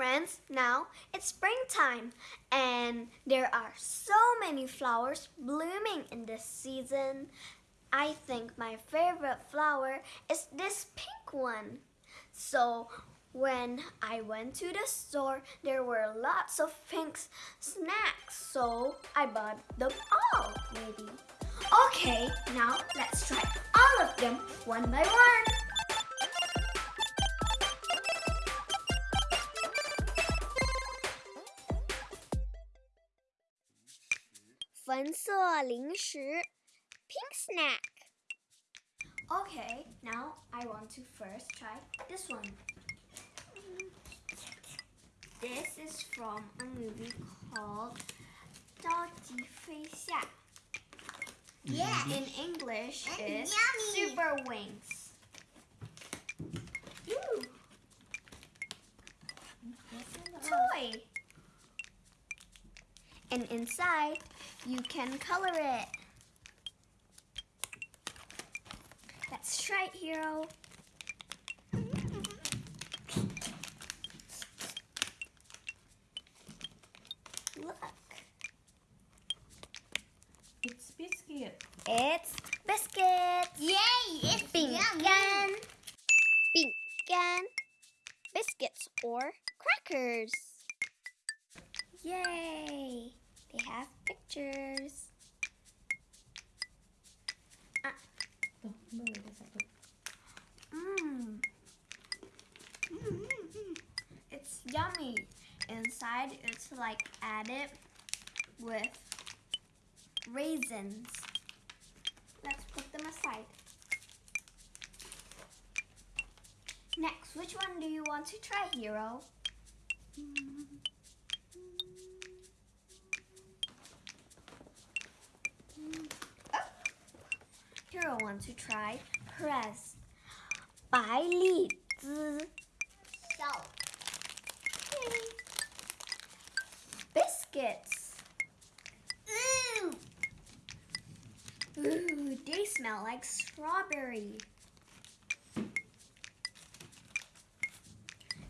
friends, now it's springtime and there are so many flowers blooming in this season. I think my favorite flower is this pink one. So when I went to the store, there were lots of pink snacks, so I bought them all, maybe. Okay, now let's try all of them one by one. 粉色零食 pink snack. Okay, now I want to first try this one. This is from a movie called 着急飞下. Yeah. In English Mm, is yummy. Super Wings. Ooh, toy. And inside, you can color it. Try it, Hero. Inside, it's like added with raisins. Let's put them aside. Next, which one do you want to try, Hero? Oh. Hero wants to try Press by Li Zi. Biscuits. ooh, Ooh, they smell like strawberry.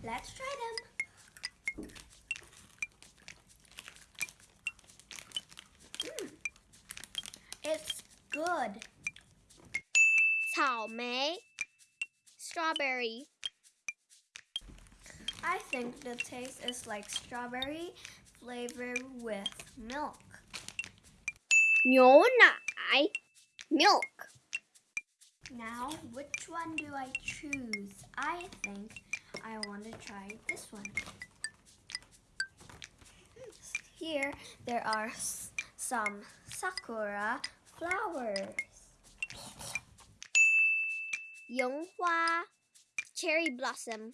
Let's try them. Mm. It's good. 草莓 strawberry. I think the taste is like strawberry flavored with milk. 牛奶 milk. Now, which one do I choose? I think I want to try this one. Here, there are s- some sakura flowers. 樱花 cherry blossom.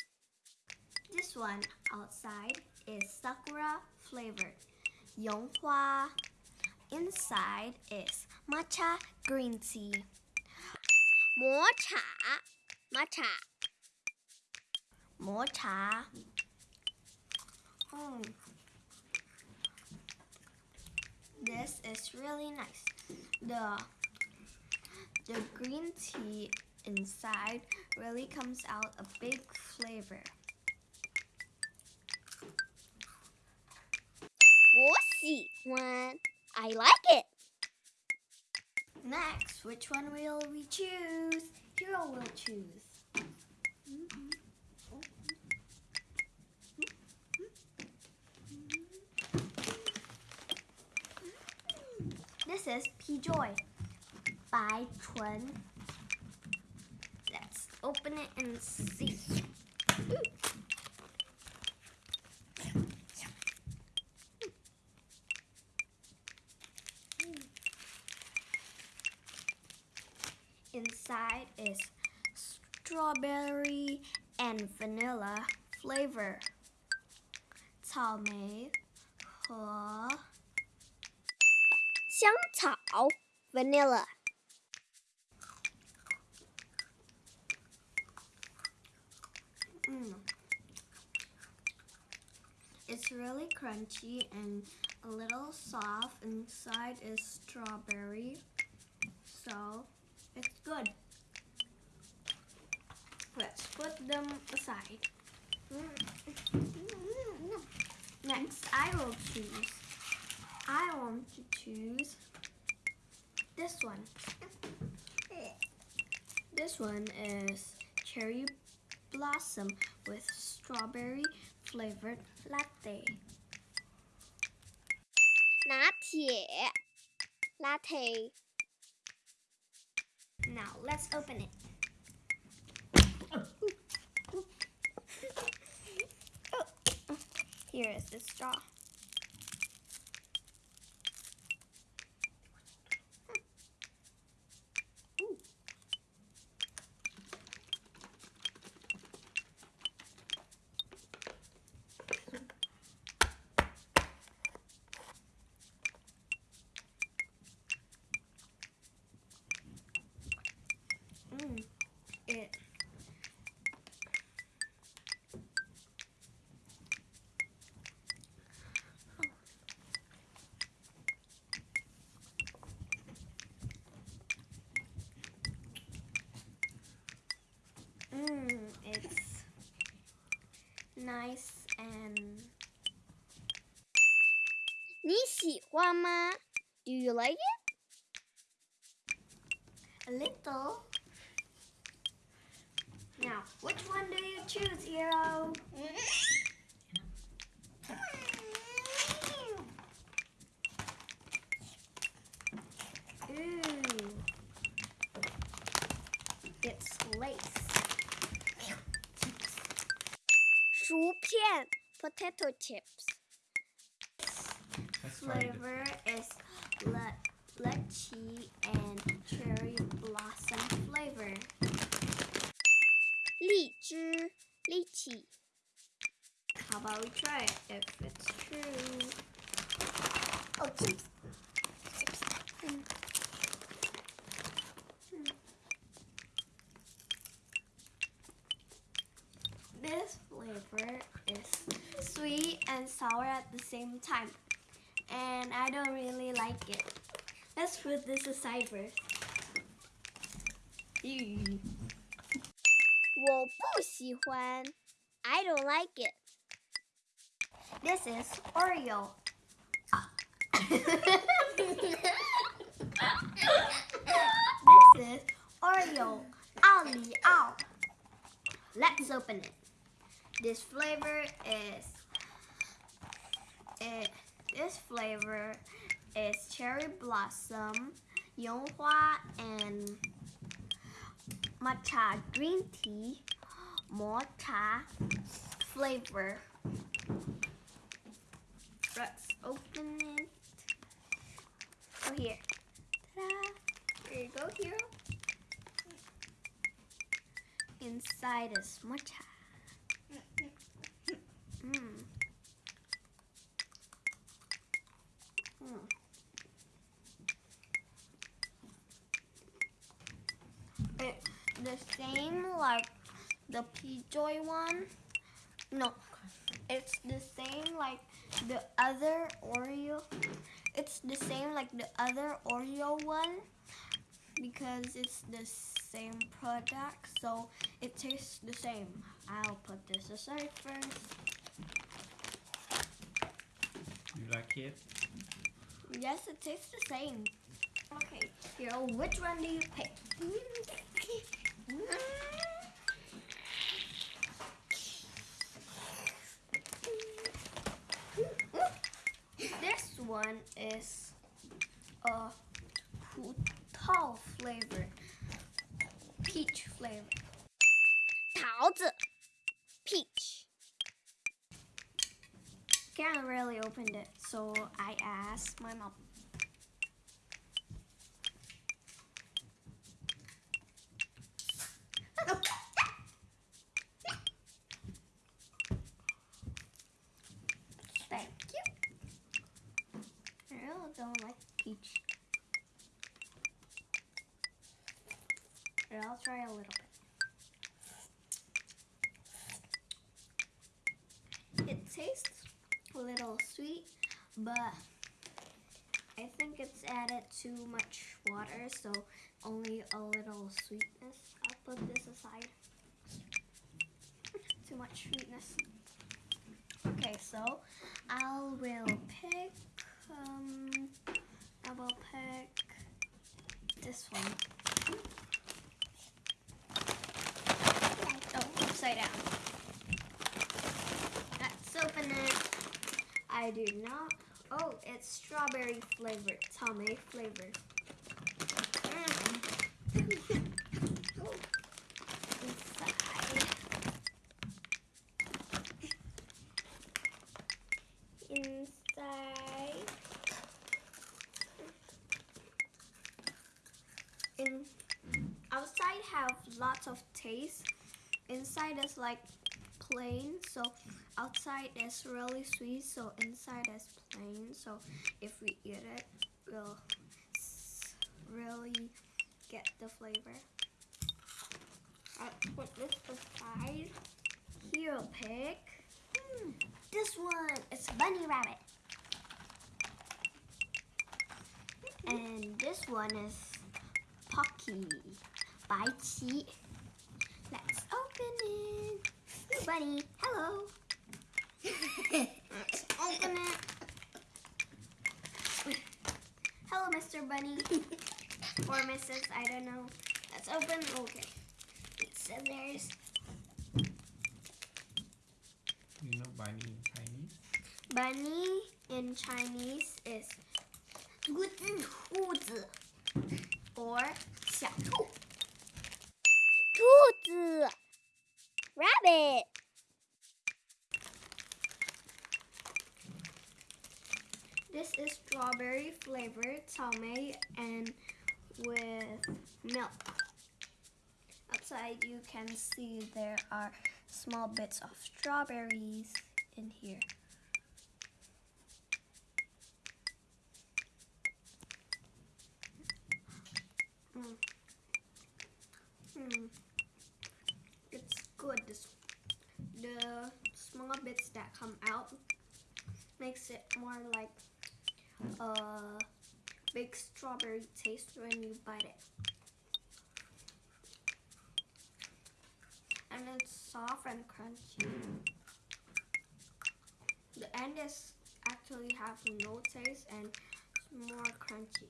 This one outside is sakura flavor, Yinghua. Inside is matcha green tea. Mocha, matcha. Mocha. Mm. This is really nice. The the green tea inside really comes out a big flavor. one. I like it. Next, which one will we choose? Hero will choose. Mm -hmm. This is P Joy by Chun. Let's open it and see. Inside is strawberry and vanilla flavor. 草莓和香草 vanilla. Mm. It's really crunchy and a little soft. Inside is strawberry. So it's good. Let's put them aside. Next, I will choose. I want to choose this one. This one is cherry blossom with strawberry flavored latte.，latte。Now let's open it. Here is the straw. Wama, do you like it? A little. Now, which one do you choose, Hero? Ooh. It's Lay's. potato chips. Let's try it. Flavor is le lychee and cherry blossom flavor. 荔枝，lychee。How about we try it if it's true? Oh, chips. Hmm. This flavor is sweet and sour at the same time And I don't really like it. Let's put this aside first. Ew. 我不喜欢。I don't like it. This is Oreo. this is Oreo. Ali Ow. Let's open it. This flavor is it this flavor is cherry blossom, yinghua and matcha green tea, matcha flavor. Let's open it. Oh, here. Ta-da. Here you go, hero. Inside is matcha. Mm. Mm. It, the same like P-Joy one. No, it's the same like the other Oreo. It's the same like the other Oreo one because it's the same product, so it tastes the same. I'll put this aside first. You like it? Yes, it tastes the same. Okay, Hero, which one do you pick? Mm-hmm. This one is a Putao flavor, peach flavor. 桃子，peach。Can't really open it, so I asked my mom. Thank you. I really don't like peach. I'll try a little bit. It tastes a little sweet, but I think it's added too much water, so only a little sweetness. I'll put this aside. too much sweetness. Okay, so So I will pick. Um, I will pick this one. Oh, upside down. Let's open it. I do not. Oh, it's strawberry flavored, Tommy flavored. Mm. Oh, Inside. Inside. In outside have taste. Inside is like plain, so outside is really sweet, so inside is plain. So if we eat it, we'll really get the flavor. I put this aside. Here, pick Hmm, this one. It's bunny rabbit, and this one is Pocky by Chi. Let's open it Bunny, hello. Let's open it. Hello, Mr. Bunny. or Mrs. I don't know. Let's open. Okay. It's scissors. You know bunny in Chinese? Bunny in Chinese is 兔子 or 小兔。兔子，rabbit， Flavored tame and with milk. Outside you can see there are small bits of strawberries in here. Mm. Mm. It's good. This, the small bits that come out makes it more like Uh, a big strawberry taste when you bite it. And it's soft and crunchy. The end is actually have no taste and more crunchy.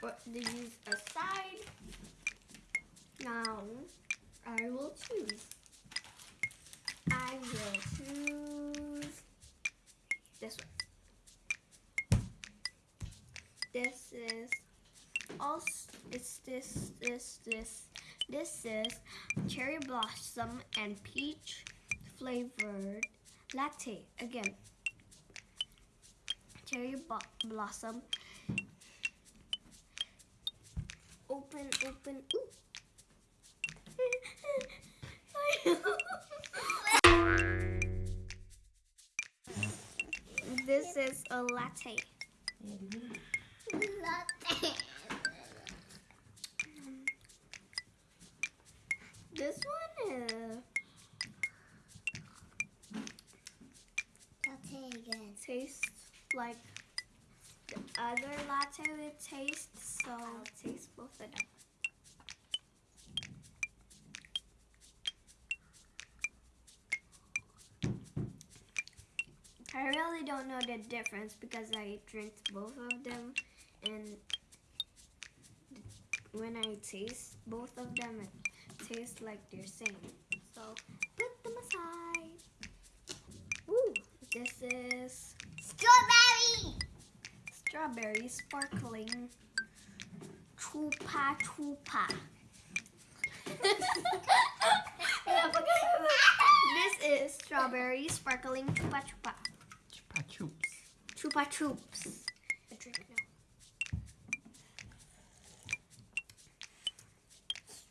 But to use aside, now I will choose. I will choose this one. Also it's this this this this is cherry blossom and peach flavored latte again. Cherry blossom. Open, open. This is a latte. latte. This one is latte again. tastes like the other latte would taste, so I'll taste both of them. I really don't know the difference because I drink both of them and when I taste both of them it tastes like they're same. So put them aside. Ooh, this is Strawberry. strawberry sparkling chupa chupa. this is strawberry sparkling chupa chupa. Chupa chups. Chupa chups. A drink now.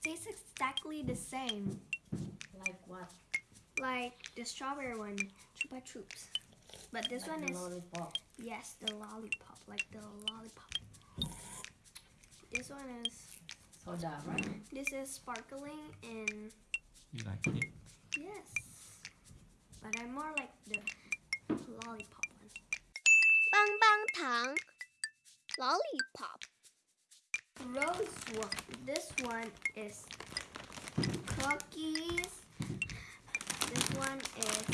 Tastes exactly the same. Like what? Like the strawberry one, Chupa Chups. But this like one is... Lollipop. Yes, the lollipop. Like the lollipop. This one is... Soda, right? This is sparkling and... You like it? Yes. But I'm more like the lollipop one. Bang bang tang. Lollipop. Rose one. This one is Cookies. This one is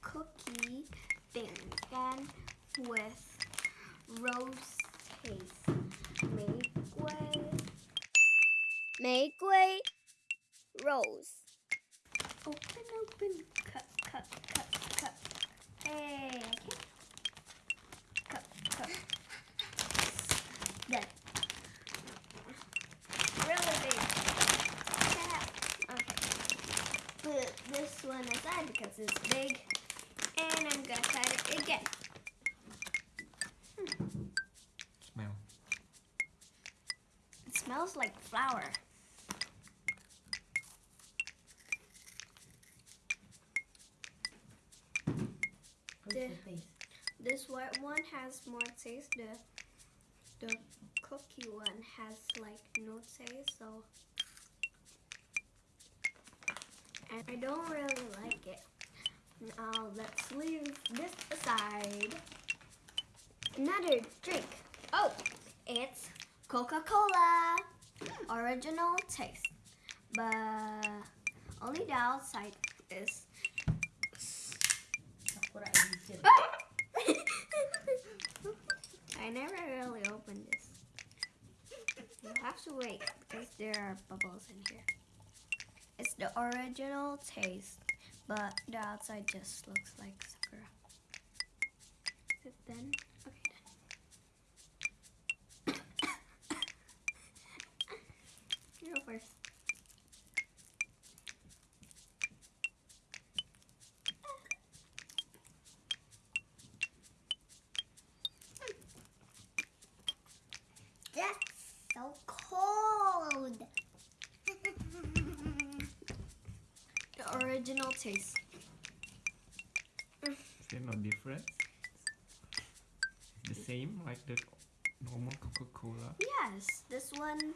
cookie bacon with rose taste. 玫瑰，玫瑰，rose。Open, open, cut, cut, cut, cut. Hey, okay. Cut, cut. Put this one aside because it's big. And I'm gonna cut it again. Smell. It smells like flour. What's The- the taste? This white one has more taste. The the cookie one has like no taste, so and I don't really like it. Now let's leave this aside. Another drink. Oh, it's Coca-Cola. Original taste. But only the outside is I never really opened this. You have to wait because there are bubbles in here. It's the original taste, but the outside just looks like sakura. Is it done? Normal Coca-Cola. Yes, this one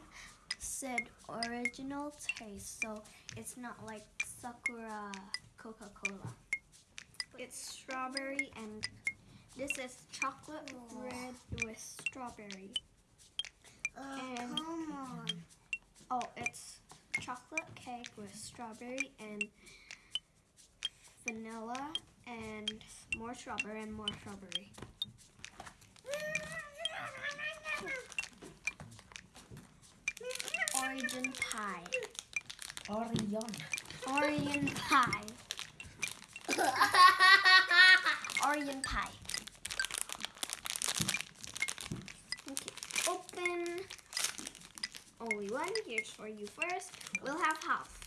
said original taste, so it's not like Sakura Coca Cola. It's strawberry and this is chocolate red with strawberry. Oh, And- come on. Oh, it's chocolate cake with strawberry and vanilla and more strawberry and more strawberry. Origin pie. Orion. Orient pie. Orient pie. Okay, open. Oh, Only one. Here's for you first. We'll have half.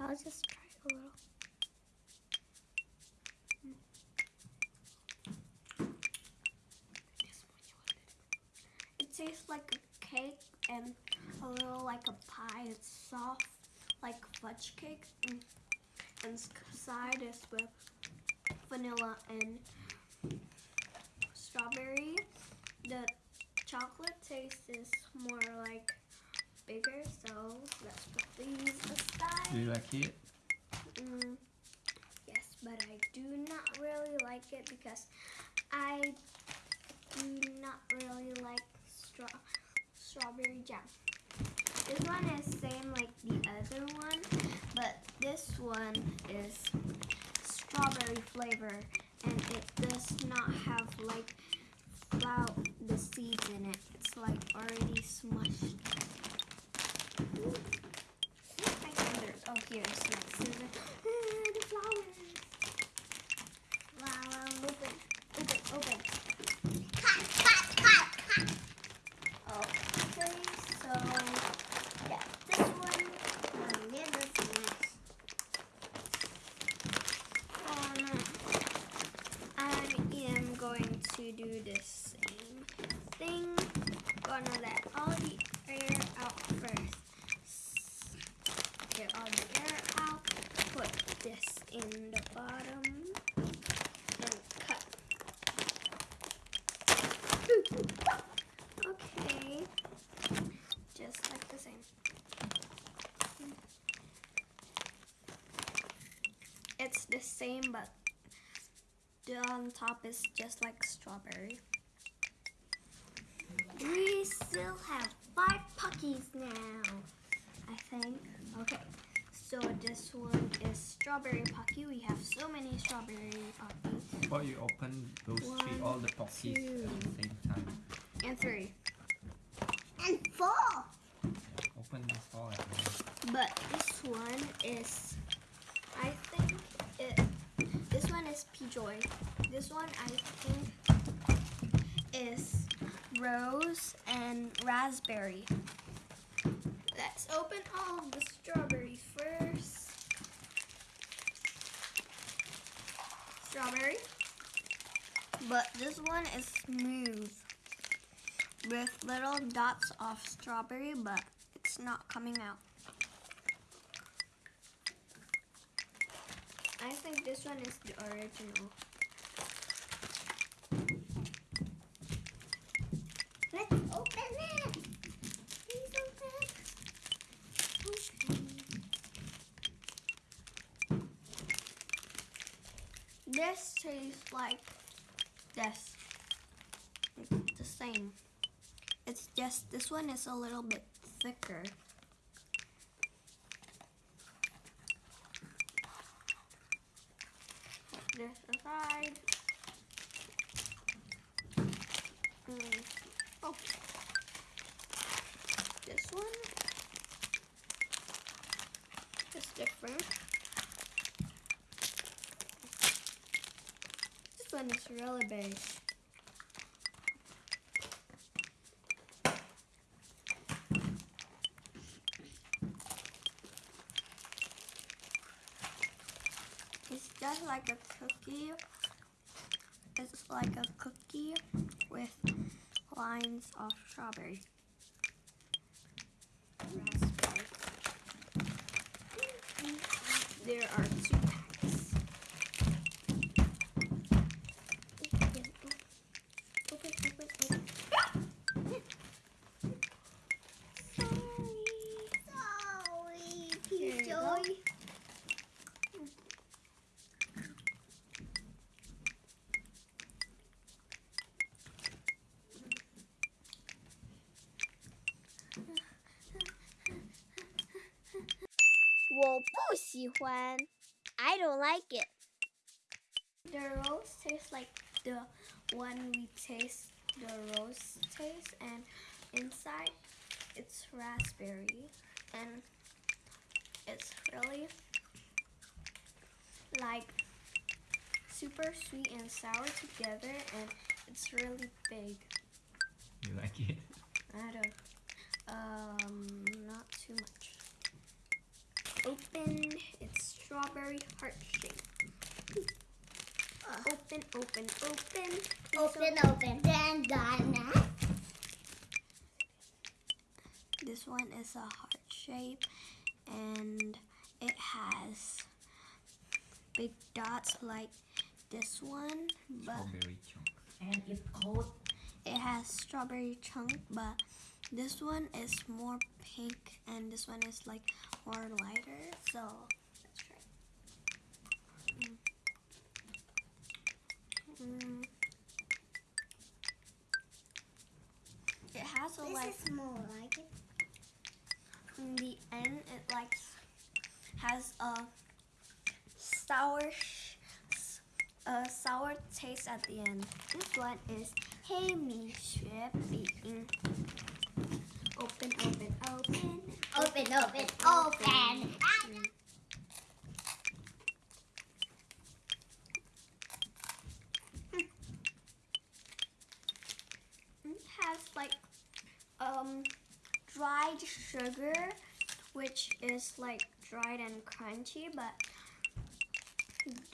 I'll just try a little. It tastes like a cake and a little like a pie. It's soft, like fudge cake. And inside is with vanilla and strawberry. The chocolate taste is more like bigger, so let's put these aside. Do you like it? Mm, yes, but I do not really like it because I do not really strawberry jam. This one is same like the other one, but this one is strawberry flavor and it does not have like flour the seeds in it. It's like already smushed. Ooh. Oh, here's my scissors. The flowers. Flower. Open. Open. Open. Cut, cut, cut, cut. Okay, so yeah, this one. Oh, yeah, that's nice. Oh no. I am going to do the same thing. Gonna let all the air out first. Get all the air out. Put this in the bottom. And cut. Okay. Just like the same. It's the same, but the on top is just like strawberry. We still have five puckies now, I think. Okay, so this one is strawberry pocky. We have so many strawberry pocky. Before you open those three, all the pockies at the same time. And three. And four. Open this all at once. But this one is, P-Joy. This one I think is rose and raspberry. Let's open all the strawberries first. Strawberry. But this one is smooth with little dots of strawberry, but it's not coming out. I think this one is the original. Let's open it. This tastes like this. It's the same. It's just this one is a little bit thicker. Put this aside. Mm. Oh. This one is different. This It's just like a cookie. It's like a cookie with lines of strawberry. There are two packs. Open, open, open, open. Sorry, Here you go. P-Joy. I don't like it. The rose tastes like the one we taste the rose taste and inside it's raspberry and it's really like super sweet and sour together and it's really big. You like it? I don't um not too much. Open it's strawberry heart shape. Open, open, open. Please Open, open, then done. This one is a heart shape and it has big dots like this one, but Strawberry chunk. And it's cold. it has strawberry chunk, but this one is more pink and this one is like more lighter. So let's try. Mm. Mm. It has a like This is more like it. in the end it like has a sour sh- s- a sour taste at the end. This one is 黑米雪饼. Open, open, open. Open, open, open. It has like um dried sugar, which is like dried and crunchy, but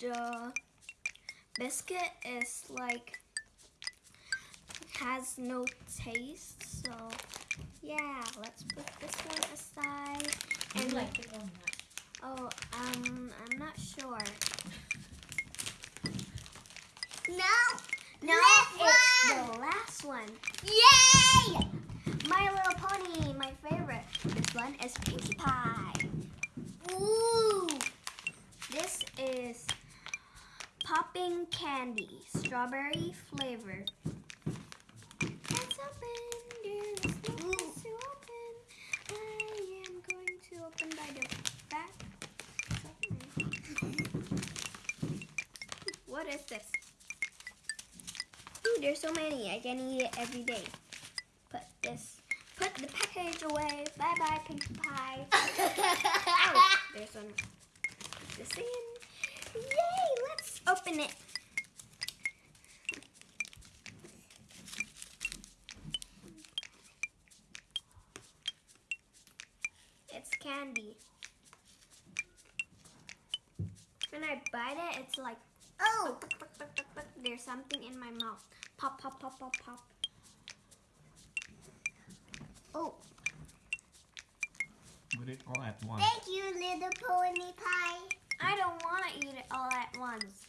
the biscuit is like has no taste. So yeah, let's put this one aside. You like it or not? oh, um, I'm not sure. No. No, it's one. the last one. Yay! My Little Pony, my favorite. This one is Pinkie Pie. Ooh. This is popping candy, strawberry flavor. There's. I am going to open what is this? Ooh, there's so many. I can eat it every day. Put this. Put the package away. Bye bye, Pinkie Pie. oh, there's one. Put this in. Yay! Let's open it. It, it's like, oh, there's something in my mouth. Pop, pop, pop, pop, pop. Oh, Put it all at once. Thank you, little pony pie. I don't want to eat it all at once.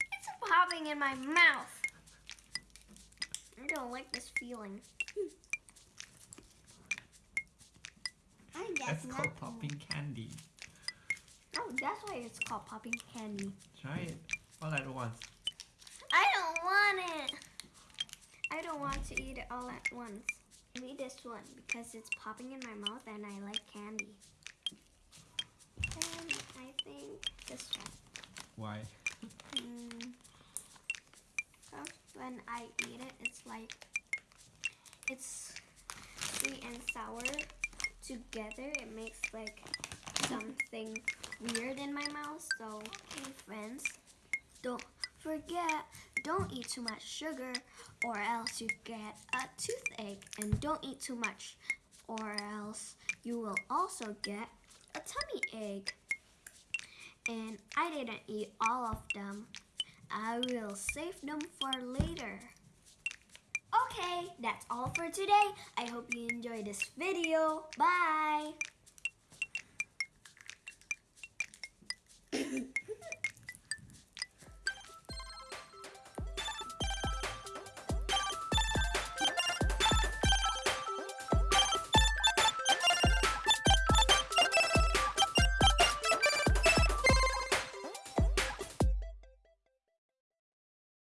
It's popping in my mouth. I don't like this feeling. I guess That's called popping candy. Oh, that's why it's called popping candy. Try it all at once. I don't want it. I don't want to eat it all at once. Maybe this one because it's popping in my mouth and I like candy. And I think this one. Why? Mm. when I eat it, it's like it's sweet and sour together. It makes like something weird in my mouth. So, okay, friends, don't forget, don't eat too much sugar, or else you get a toothache. And don't eat too much, or else you will also get a tummy ache. And I didn't eat all of them. I will save them for later. Okay, that's all for today. I hope you enjoyed this video. Bye!